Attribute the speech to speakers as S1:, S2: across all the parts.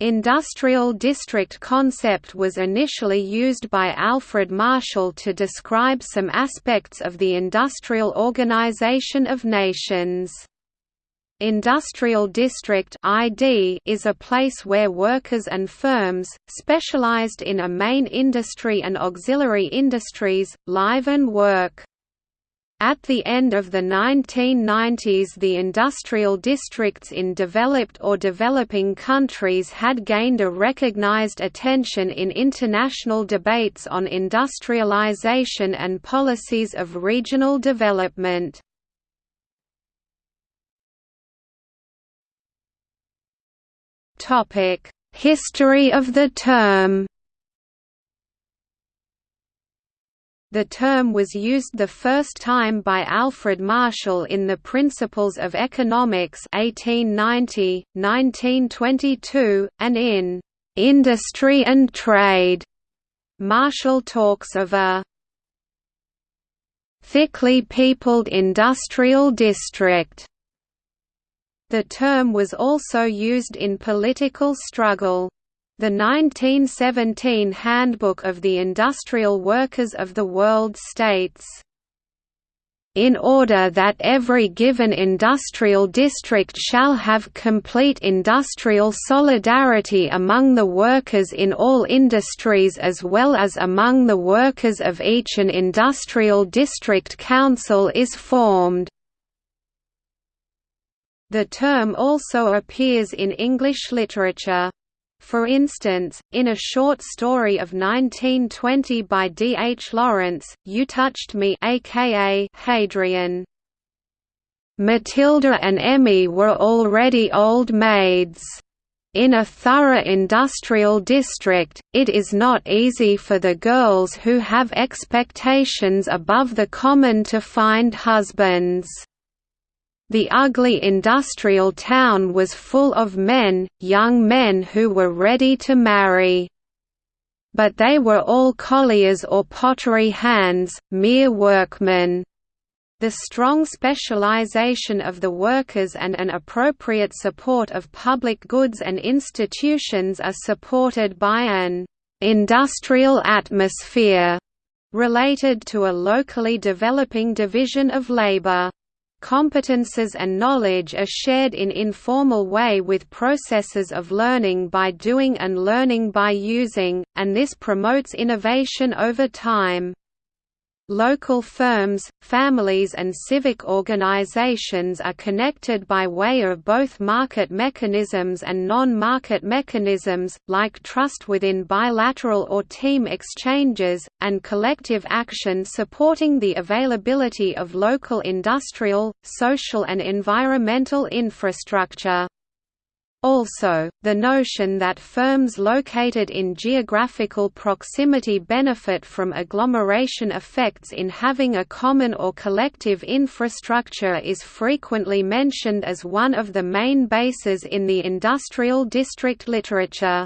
S1: Industrial district concept was initially used by Alfred Marshall to describe some aspects of the industrial organization of nations. Industrial district ID is a place where workers and firms, specialized in a main industry and auxiliary industries, live and work. At the end of the 1990s the industrial districts in developed or developing countries had gained a recognized attention in international debates on industrialization and policies of regional development. History of the term The term was used the first time by Alfred Marshall in the Principles of Economics 1890, 1922, and in "'Industry and Trade' Marshall talks of a thickly peopled industrial district. The term was also used in political struggle. The 1917 Handbook of the Industrial Workers of the World states, in order that every given industrial district shall have complete industrial solidarity among the workers in all industries as well as among the workers of each an industrial district council is formed. The term also appears in English literature. For instance, in a short story of 1920 by D. H. Lawrence, You Touched Me aka Hadrian. Matilda and Emmy were already old maids. In a thorough industrial district, it is not easy for the girls who have expectations above the common to find husbands. The ugly industrial town was full of men, young men who were ready to marry. But they were all colliers or pottery hands, mere workmen. The strong specialization of the workers and an appropriate support of public goods and institutions are supported by an industrial atmosphere related to a locally developing division of labor. Competences and knowledge are shared in informal way with processes of learning by doing and learning by using, and this promotes innovation over time. Local firms, families and civic organizations are connected by way of both market mechanisms and non-market mechanisms, like trust within bilateral or team exchanges, and collective action supporting the availability of local industrial, social and environmental infrastructure. Also, the notion that firms located in geographical proximity benefit from agglomeration effects in having a common or collective infrastructure is frequently mentioned as one of the main bases in the industrial district literature.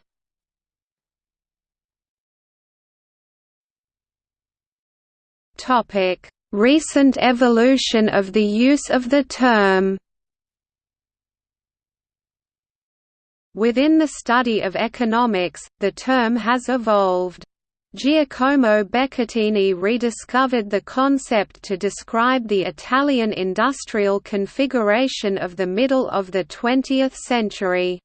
S1: Recent evolution of the use of the term Within the study of economics, the term has evolved. Giacomo Becattini rediscovered the concept to describe the Italian industrial configuration of the middle of the 20th century.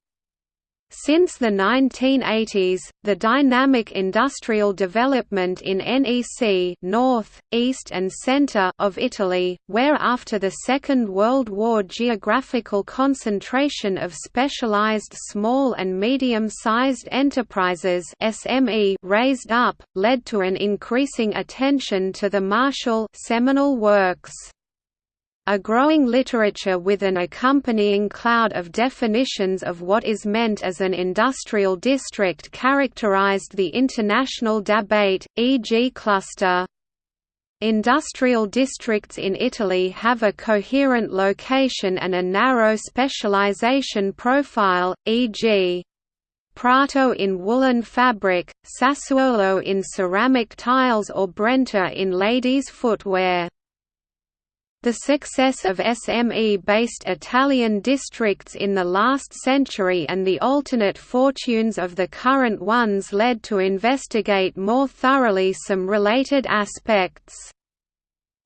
S1: Since the 1980s, the dynamic industrial development in NEC North, East and Centre of Italy, where after the Second World War geographical concentration of specialized small and medium-sized enterprises SME raised up, led to an increasing attention to the Marshall seminal works. A growing literature with an accompanying cloud of definitions of what is meant as an industrial district characterized the international debate, e.g. cluster. Industrial districts in Italy have a coherent location and a narrow specialization profile, e.g. Prato in woolen fabric, Sassuolo in ceramic tiles or Brenta in ladies' footwear. The success of SME-based Italian districts in the last century and the alternate fortunes of the current ones led to investigate more thoroughly some related aspects.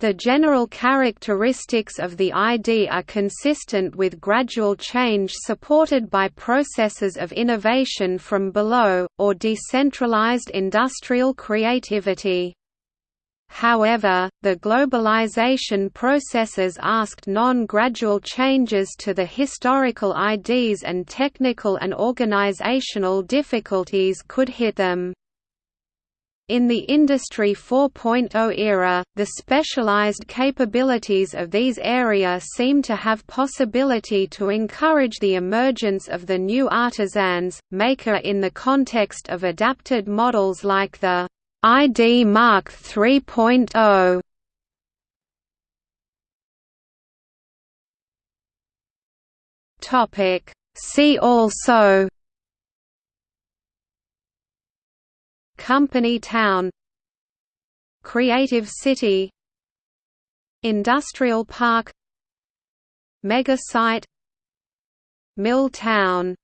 S1: The general characteristics of the ID are consistent with gradual change supported by processes of innovation from below, or decentralized industrial creativity. However, the globalization processes asked non-gradual changes to the historical IDs and technical and organizational difficulties could hit them. In the Industry 4.0 era, the specialized capabilities of these areas seem to have possibility to encourage the emergence of the new artisans, maker in the context of adapted models like the ID Mark 3.0 Topic. See also. Company Town. Creative City. Industrial Park. Mega Site. Mill Town